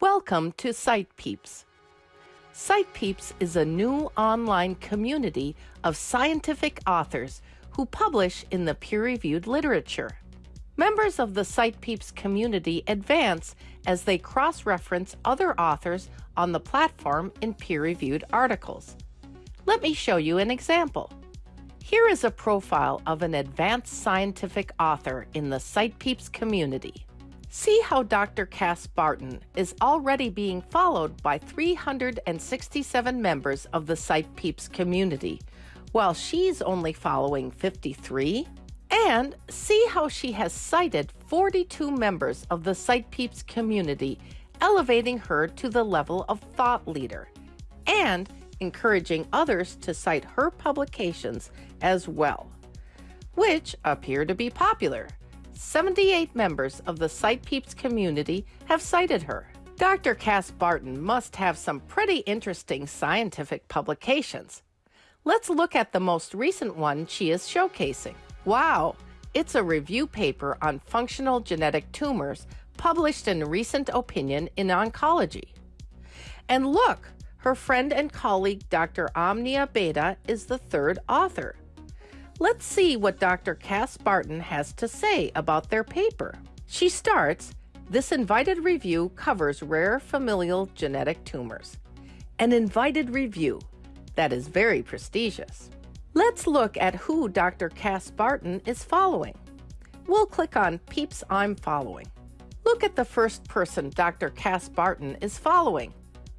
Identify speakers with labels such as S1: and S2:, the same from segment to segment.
S1: Welcome to CitePeeps. CitePeeps is a new online community of scientific authors who publish in the peer reviewed literature. Members of the CitePeeps community advance as they cross reference other authors on the platform in peer reviewed articles. Let me show you an example. Here is a profile of an advanced scientific author in the CitePeeps community. See how Dr. Cass Barton is already being followed by 367 members of the CitePeeps community, while she's only following 53. And see how she has cited 42 members of the CitePeeps community, elevating her to the level of thought leader, and encouraging others to cite her publications as well, which appear to be popular. 78 members of the CitePeeps community have cited her. Dr. Cass Barton must have some pretty interesting scientific publications. Let's look at the most recent one she is showcasing. Wow, it's a review paper on functional genetic tumors published in Recent Opinion in Oncology. And look, her friend and colleague Dr. Omnia Beta is the third author. Let's see what Dr. Cass Barton has to say about their paper. She starts This invited review covers rare familial genetic tumors. An invited review. That is very prestigious. Let's look at who Dr. Cass Barton is following. We'll click on Peeps I'm Following. Look at the first person Dr. Cass Barton is following.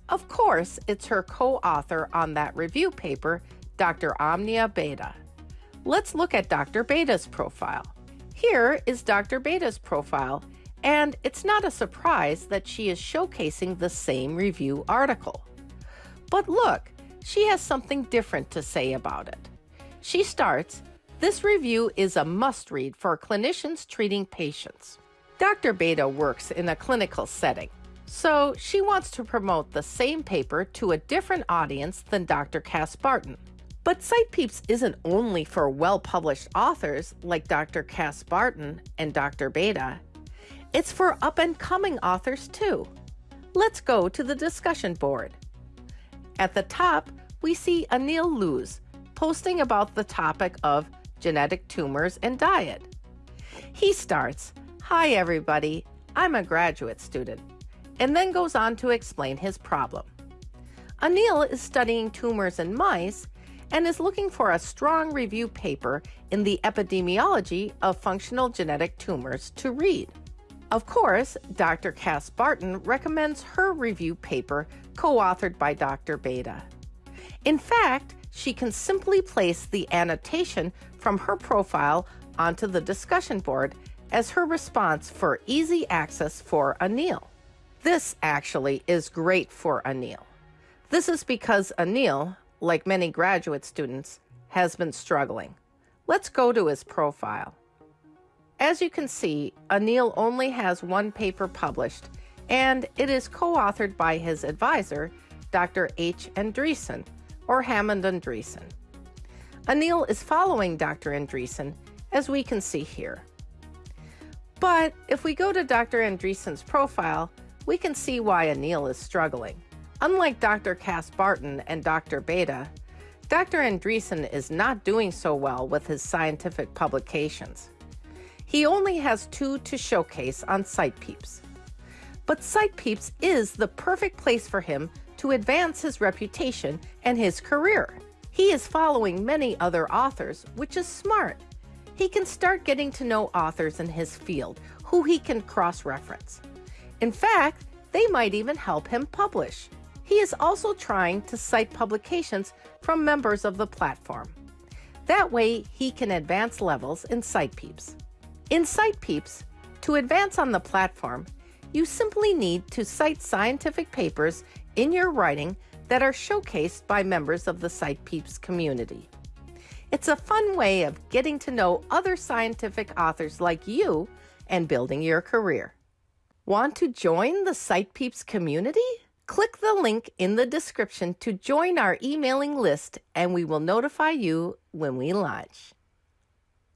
S1: Of course, it's her co author on that review paper, Dr. Omnia Beta. Let's look at Dr. Beta's profile. Here is Dr. Beta's profile, and it's not a surprise that she is showcasing the same review article. But look, she has something different to say about it. She starts This review is a must read for clinicians treating patients. Dr. Beta works in a clinical setting, so she wants to promote the same paper to a different audience than Dr. Cass Barton. But CitePeeps isn't only for well published authors like Dr. Cass Barton and Dr. Beta. it's for up and coming authors too. Let's go to the discussion board. At the top, we see Anil Luz posting about the topic of genetic tumors and diet. He starts, Hi, everybody, I'm a graduate student, and then goes on to explain his problem. Anil is studying tumors in mice and is looking for a strong review paper in the epidemiology of functional genetic tumors to read. Of course, Dr. Cass Barton recommends her review paper co authored by Dr. Beta. In fact, she can simply place the annotation from her profile onto the discussion board as her response for easy access for Anil. This actually is great for Anil. This is because Anil, like many graduate students, has been struggling. Let's go to his profile. As you can see, Anil only has one paper published, and it is co authored by his advisor, Dr. H. Andreessen, or Hammond Andreessen. Anil is following Dr. Andreessen, as we can see here. But if we go to Dr. Andreessen's profile, we can see why Anil is struggling. Unlike Dr. Cass Barton and Dr. Beta, Dr. Andreessen is not doing so well with his scientific publications. He only has two to showcase on CitePeeps. But CitePeeps is the perfect place for him to advance his reputation and his career. He is following many other authors, which is smart. He can start getting to know authors in his field who he can cross reference. In fact, they might even help him publish. He is also trying to cite publications from members of the platform. That way, he can advance levels in CitePeeps. In CitePeeps, to advance on the platform, you simply need to cite scientific papers in your writing that are showcased by members of the CitePeeps community. It's a fun way of getting to know other scientific authors like you and building your career. Want to join the CitePeeps community? Click the link in the description to join our emailing list and we will notify you when we launch.